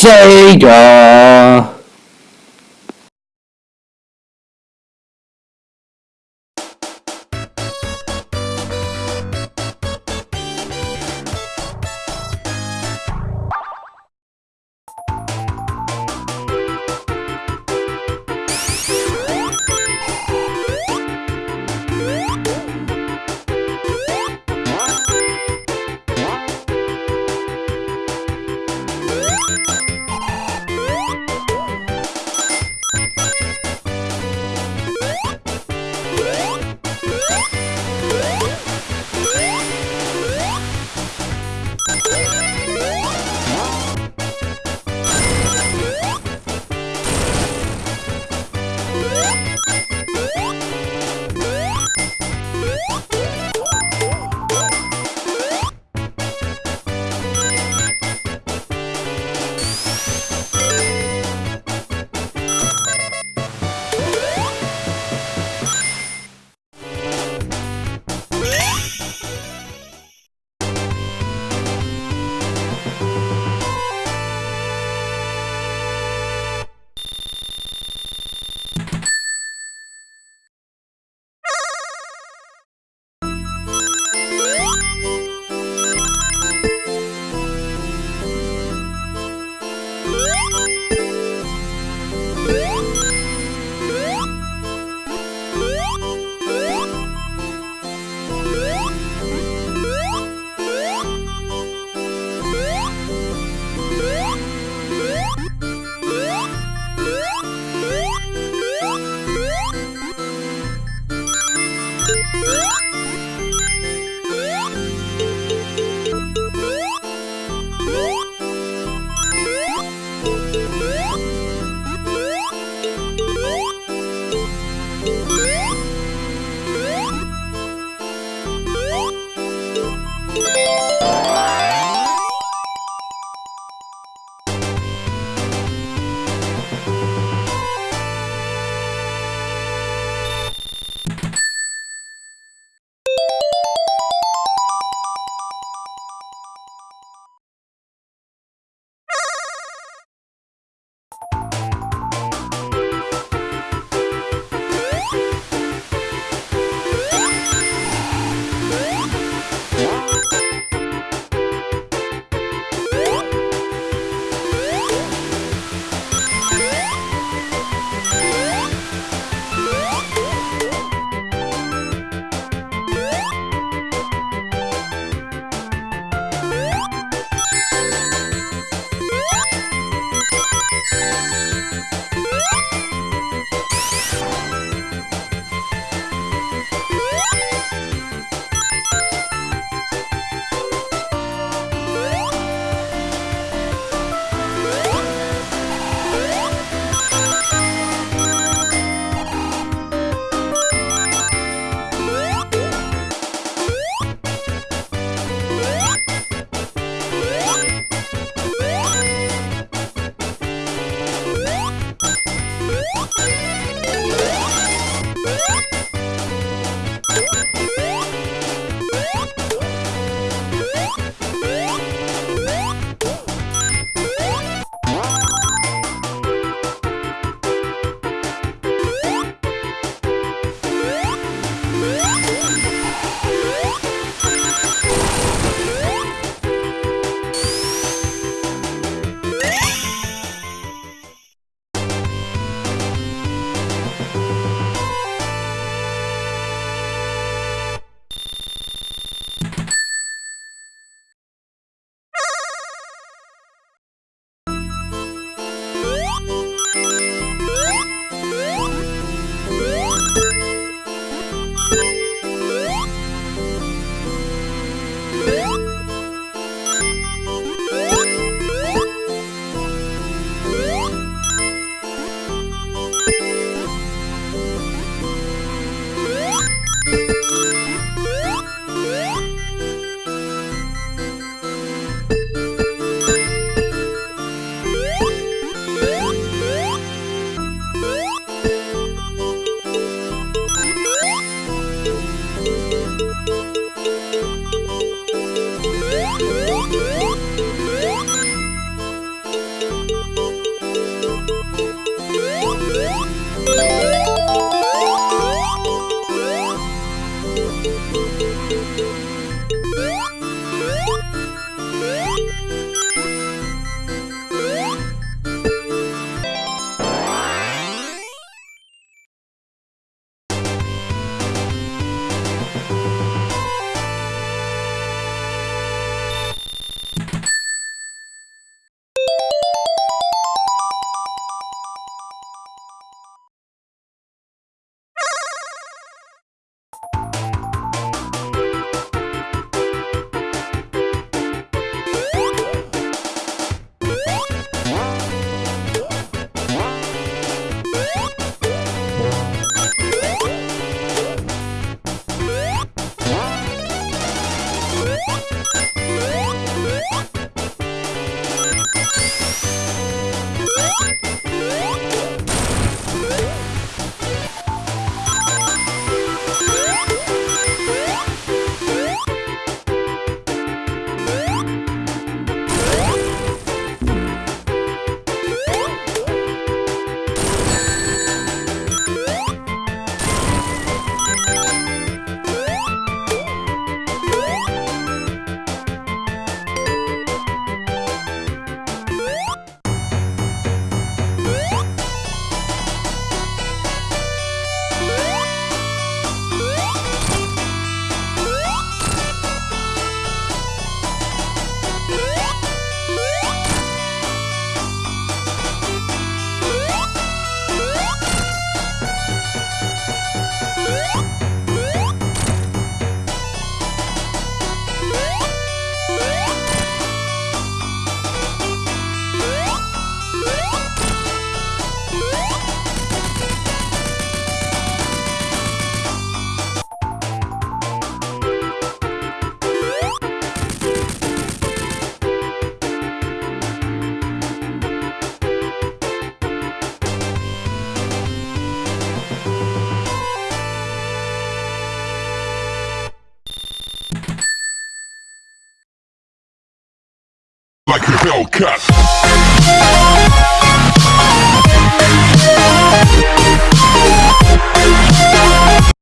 Sega. Like a Hellcat.